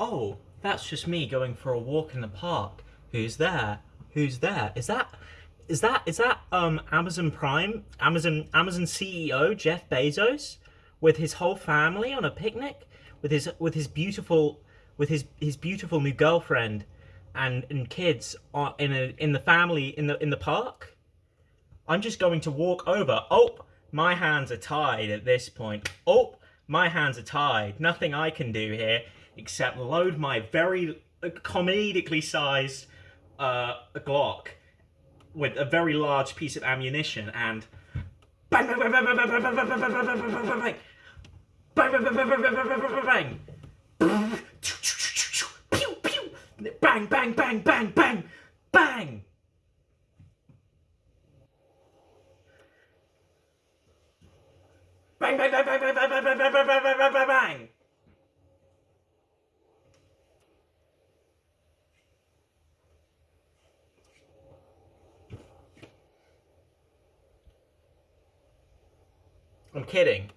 Oh, that's just me going for a walk in the park. Who's there? Who's there? Is that is that is that um Amazon Prime, Amazon Amazon CEO Jeff Bezos with his whole family on a picnic with his with his beautiful with his his beautiful new girlfriend and and kids in a in the family in the in the park? I'm just going to walk over. Oh, my hands are tied at this point. Oh, my hands are tied. Nothing I can do here except load my very comedically sized uh, Glock with a very large piece of ammunition and bang bang bang bang bang bang bang bang bang bang bang bang bang bang bang bang bang bang bang pew pew bang bang bang bang bang bang bang bang bang bang bang bang bang bang bang bang bang bang bang I'm kidding.